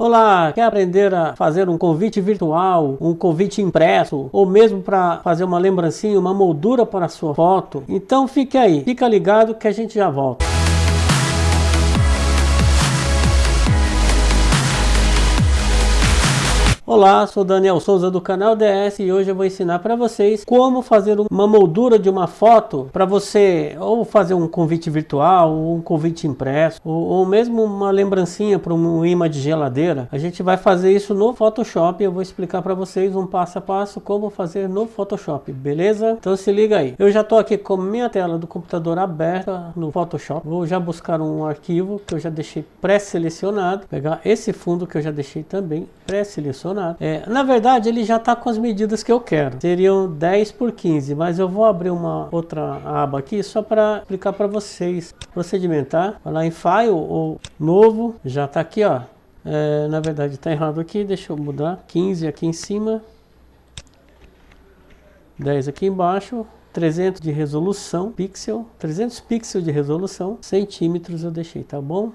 Olá, quer aprender a fazer um convite virtual, um convite impresso, ou mesmo para fazer uma lembrancinha, uma moldura para a sua foto? Então fique aí, fica ligado que a gente já volta. Olá, sou Daniel Souza do canal DS e hoje eu vou ensinar para vocês como fazer uma moldura de uma foto para você ou fazer um convite virtual, ou um convite impresso, ou, ou mesmo uma lembrancinha para um imã de geladeira. A gente vai fazer isso no Photoshop eu vou explicar para vocês um passo a passo como fazer no Photoshop, beleza? Então se liga aí. Eu já estou aqui com minha tela do computador aberta no Photoshop. Vou já buscar um arquivo que eu já deixei pré-selecionado, pegar esse fundo que eu já deixei também pré-selecionado é, na verdade, ele já está com as medidas que eu quero. Seriam 10 por 15, mas eu vou abrir uma outra aba aqui só para explicar para vocês. Procedimentar, vai lá em File ou Novo, já está aqui, ó. É, na verdade está errado aqui, deixa eu mudar. 15 aqui em cima, 10 aqui embaixo, 300 de resolução, pixel, 300 pixels de resolução, centímetros eu deixei, tá bom?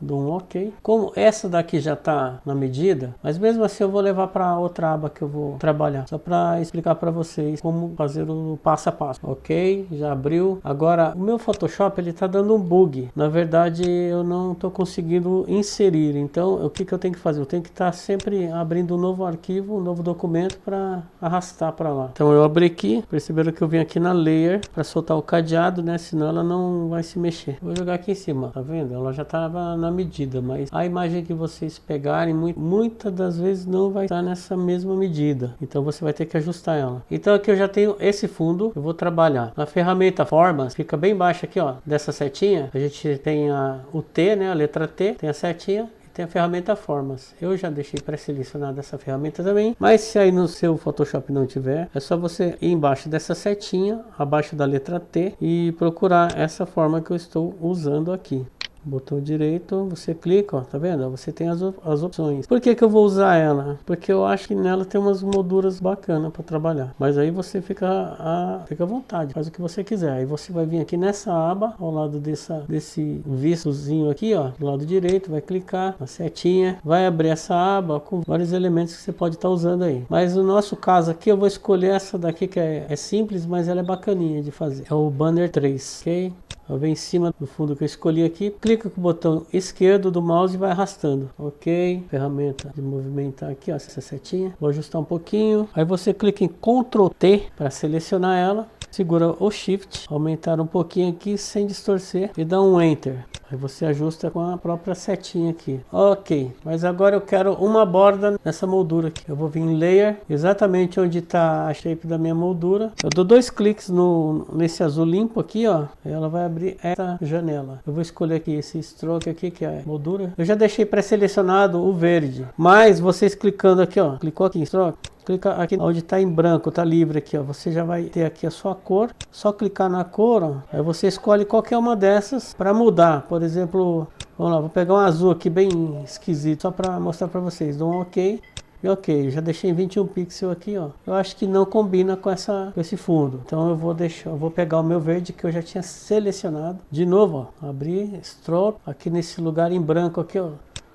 Dou um OK. Como essa daqui já está na medida, mas mesmo assim eu vou levar para outra aba que eu vou trabalhar, só para explicar para vocês como fazer o passo a passo. Ok, já abriu. Agora, o meu Photoshop ele está dando um bug. Na verdade, eu não estou conseguindo inserir. Então, o que, que eu tenho que fazer? Eu tenho que estar tá sempre abrindo um novo arquivo, um novo documento para arrastar para lá. Então, eu abri aqui, perceberam que eu vim aqui na Layer para soltar o cadeado, né? Senão ela não vai se mexer. Vou jogar aqui em cima, tá vendo? Ela já estava na na medida, mas a imagem que vocês pegarem, muitas das vezes não vai estar nessa mesma medida. Então você vai ter que ajustar ela. Então aqui eu já tenho esse fundo, eu vou trabalhar. Na ferramenta Formas, fica bem baixo aqui, ó, dessa setinha, a gente tem a, o T, né, a letra T, tem a setinha, tem a ferramenta Formas. Eu já deixei pré-selecionada essa ferramenta também, mas se aí no seu Photoshop não tiver, é só você ir embaixo dessa setinha, abaixo da letra T e procurar essa forma que eu estou usando aqui botão direito, você clica, ó, tá vendo? Você tem as, as opções. Por que que eu vou usar ela? Porque eu acho que nela tem umas molduras bacanas para trabalhar. Mas aí você fica a, fica à vontade, faz o que você quiser. Aí você vai vir aqui nessa aba, ao lado dessa, desse vistozinho aqui, ó, do lado direito, vai clicar na setinha, vai abrir essa aba com vários elementos que você pode estar tá usando aí. Mas no nosso caso aqui, eu vou escolher essa daqui que é, é simples, mas ela é bacaninha de fazer. É o Banner 3, ok? Venho em cima do fundo que eu escolhi aqui, clica com o botão esquerdo do mouse e vai arrastando. Ok, ferramenta de movimentar aqui, ó, essa setinha. Vou ajustar um pouquinho. Aí você clica em Ctrl T para selecionar ela. Segura o Shift, aumentar um pouquinho aqui sem distorcer e dá um Enter. Aí você ajusta com a própria setinha aqui. Ok, mas agora eu quero uma borda nessa moldura aqui. Eu vou vir em Layer, exatamente onde está a shape da minha moldura. Eu dou dois cliques no, nesse azul limpo aqui, ó. Ela vai abrir essa janela. Eu vou escolher aqui esse stroke aqui, que é a moldura. Eu já deixei pré-selecionado o verde. Mas vocês clicando aqui, ó. Clicou aqui em stroke clica aqui onde está em branco, está livre aqui, ó. Você já vai ter aqui a sua cor. Só clicar na cor, ó, aí você escolhe qualquer uma dessas para mudar. Por exemplo, vamos lá, vou pegar um azul aqui bem esquisito só para mostrar para vocês. Dou um OK. E ok, já deixei em 21 pixels aqui, ó. Eu acho que não combina com, essa, com esse fundo. Então eu vou deixar, eu vou pegar o meu verde que eu já tinha selecionado. De novo, ó, abrir, stroke, aqui nesse lugar em branco aqui, ó.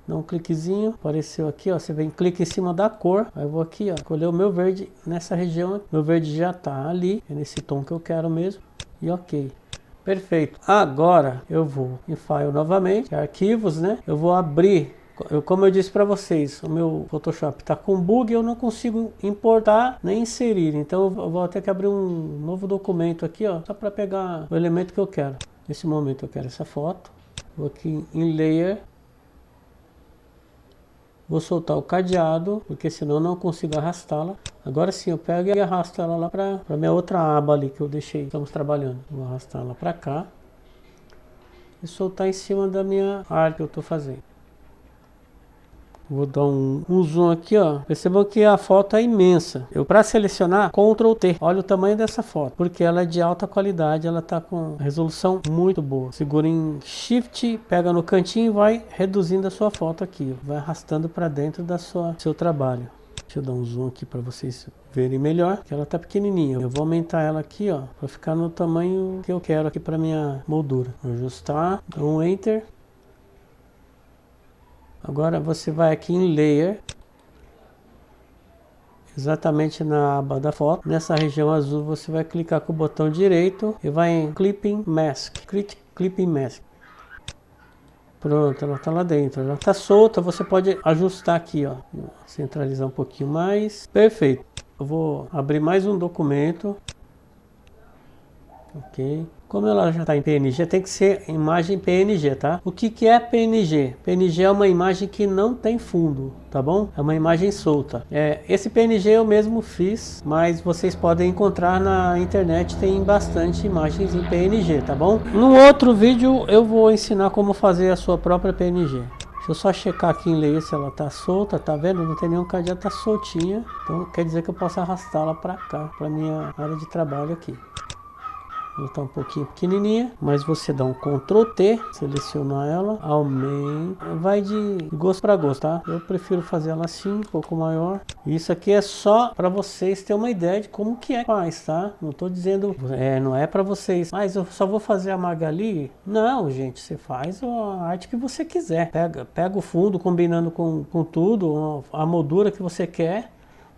Dá um cliquezinho, apareceu aqui, ó, você vem, clica em cima da cor, aí eu vou aqui, ó, escolher o meu verde nessa região, meu verde já tá ali, é nesse tom que eu quero mesmo, e ok. Perfeito. Agora eu vou em File novamente, arquivos, né? Eu vou abrir eu, como eu disse para vocês, o meu Photoshop está com bug eu não consigo importar nem inserir. Então eu vou ter que abrir um novo documento aqui, ó, só para pegar o elemento que eu quero. Nesse momento eu quero essa foto. Vou aqui em Layer, Vou soltar o cadeado, porque senão eu não consigo arrastá-la. Agora sim, eu pego e arrasto ela lá para a minha outra aba ali que eu deixei. Estamos trabalhando. Vou arrastar ela para cá. E soltar em cima da minha área que eu estou fazendo. Vou dar um, um, zoom aqui, ó. Percebam que a foto é imensa. Eu para selecionar, Ctrl T. Olha o tamanho dessa foto, porque ela é de alta qualidade, ela tá com resolução muito boa. Segura em Shift, pega no cantinho e vai reduzindo a sua foto aqui, ó. vai arrastando para dentro da sua seu trabalho. Deixa eu dar um zoom aqui para vocês verem melhor, que ela tá pequenininha. Eu vou aumentar ela aqui, ó, para ficar no tamanho que eu quero aqui para minha moldura. Vou ajustar, dá um Enter. Agora você vai aqui em Layer, exatamente na aba da foto. Nessa região azul você vai clicar com o botão direito e vai em Clipping Mask. Clipping Mask. Pronto, ela está lá dentro. Ela está solta, você pode ajustar aqui, ó. Centralizar um pouquinho mais. Perfeito. Eu vou abrir mais um documento. Ok. Como ela já está em PNG, tem que ser imagem PNG, tá? O que, que é PNG? PNG é uma imagem que não tem fundo, tá bom? É uma imagem solta. É, esse PNG eu mesmo fiz, mas vocês podem encontrar na internet, tem bastante imagens em PNG, tá bom? No outro vídeo eu vou ensinar como fazer a sua própria PNG. Deixa eu só checar aqui em layer se ela tá solta, tá vendo? Não tem nenhum cadeado, tá soltinha. Então quer dizer que eu posso arrastá-la para cá, para minha área de trabalho aqui. Ela está um pouquinho pequenininha, mas você dá um Ctrl T, selecionar ela, aumenta, vai de gosto para gosto, tá? Eu prefiro fazer ela assim, um pouco maior. Isso aqui é só para vocês terem uma ideia de como que é faz, tá? Não estou dizendo, é, não é para vocês, mas eu só vou fazer a Magali. Não, gente, você faz a arte que você quiser. Pega, pega o fundo combinando com, com tudo, a moldura que você quer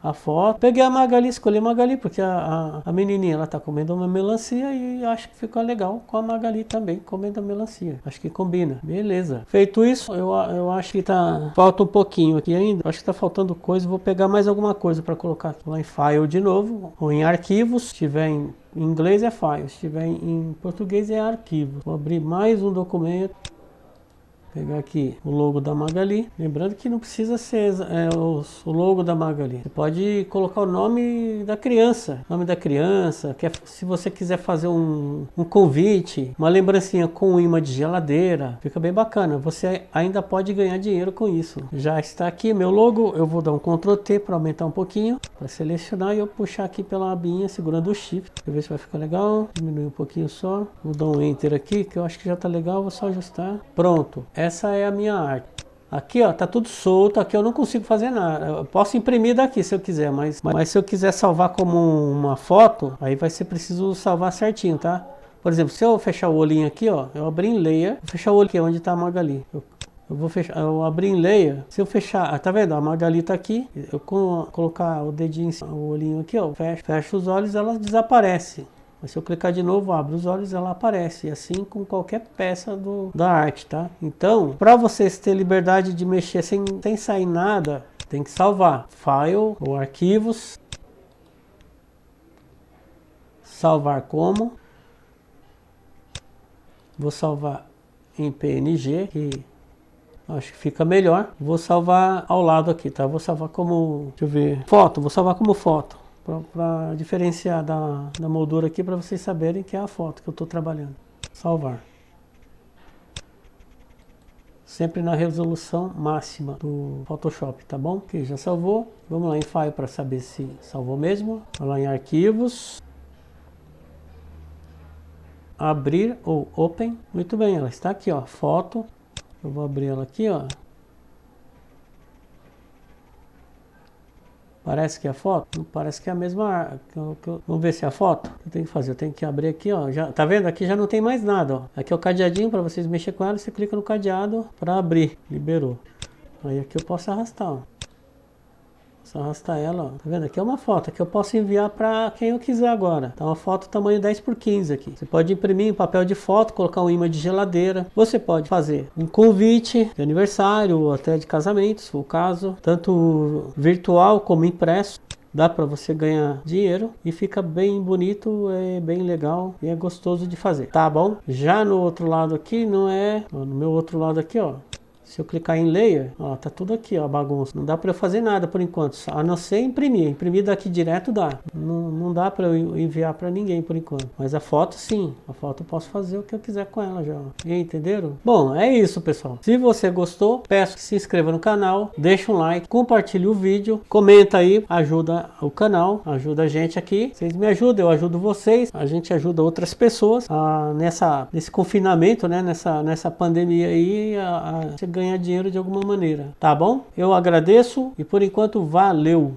a foto. Peguei a Magali, escolhi a Magali, porque a, a, a, menininha ela tá comendo uma melancia e acho que ficou legal com a Magali também, comendo a melancia. Acho que combina. Beleza. Feito isso, eu, eu acho que tá... Falta um pouquinho aqui ainda. Acho que tá faltando coisa. Vou pegar mais alguma coisa para colocar lá em File de novo, ou em Arquivos, se tiver em em inglês é file, se tiver em português é arquivo. Vou abrir mais um documento pegar aqui o logo da Magali. Lembrando que não precisa ser é, o, logo da Magali. Você pode colocar o nome da criança. Nome da criança. Quer, se você quiser fazer um, um convite, uma lembrancinha com um imã de geladeira. Fica bem bacana. Você ainda pode ganhar dinheiro com isso. Já está aqui meu logo. Eu vou dar um Ctrl T para aumentar um pouquinho. Para selecionar e eu puxar aqui pela abinha segurando o Shift. Deixa eu ver se vai ficar legal. Diminuir um pouquinho só. Vou dar um Enter aqui que eu acho que já está legal. Vou só ajustar. Pronto. Essa é a minha arte. Aqui ó, tá tudo solto, aqui eu não consigo fazer nada. Eu posso imprimir daqui se eu quiser, mas, mas se eu quiser salvar como uma foto, aí vai ser preciso salvar certinho, tá? Por exemplo, se eu fechar o olhinho aqui, ó, eu abri em layer, fechar o olho aqui onde tá a Magali. Eu, eu vou fechar, eu abri em layer, se eu fechar, tá vendo? A Magali tá aqui, eu colocar o dedinho, o olhinho aqui, ó, fecho, fecho os olhos, ela desaparece. Mas se eu clicar de novo, abre os olhos, ela aparece. Assim com qualquer peça do, da arte, tá? Então, para vocês terem liberdade de mexer sem, sem sair nada, tem que salvar. File ou arquivos. Salvar como. Vou salvar em PNG, que acho que fica melhor. Vou salvar ao lado aqui, tá? Vou salvar como, deixa eu ver, foto. Vou salvar como foto para diferenciar da, da moldura aqui para vocês saberem que é a foto que eu estou trabalhando. Salvar. Sempre na resolução máxima do Photoshop, tá bom? Que já salvou. Vamos lá em File para saber se salvou mesmo. Vamos lá em Arquivos. Abrir ou Open. Muito bem, ela está aqui, ó. Foto. Eu vou abrir ela aqui, ó. Parece que é foto? Parece que é a mesma. Vamos ver se é a foto. Eu tenho que fazer, eu tenho que abrir aqui, ó. Já, tá vendo? Aqui já não tem mais nada, ó. Aqui é o cadeadinho para vocês mexer com ela. Você clica no cadeado para abrir. Liberou. Aí aqui eu posso arrastar, ó. Só arrastar ela, ó. Tá vendo? Aqui é uma foto que eu posso enviar para quem eu quiser agora. Tá uma foto tamanho 10 por 15 aqui. Você pode imprimir em papel de foto, colocar um imã de geladeira. Você pode fazer um convite de aniversário ou até de casamento, se for o caso. Tanto virtual como impresso dá para você ganhar dinheiro e fica bem bonito, é bem legal e é gostoso de fazer, tá bom? Já no outro lado aqui não é, no meu outro lado aqui ó, se eu clicar em Layer, ó, tá tudo aqui, ó, bagunça. Não dá para eu fazer nada por enquanto, a não ser imprimir. Imprimir daqui direto dá. Não, não dá para eu enviar para ninguém por enquanto. Mas a foto sim, a foto eu posso fazer o que eu quiser com ela já. Entenderam? Bom, é isso pessoal. Se você gostou, peço que se inscreva no canal, deixa um like, compartilhe o vídeo, comenta aí, ajuda o canal, ajuda a gente aqui. Vocês me ajudam, eu ajudo vocês, a gente ajuda outras pessoas a, nessa, nesse confinamento, né, nessa, nessa pandemia aí, a, a ganhar dinheiro de alguma maneira, tá bom? Eu agradeço e por enquanto valeu!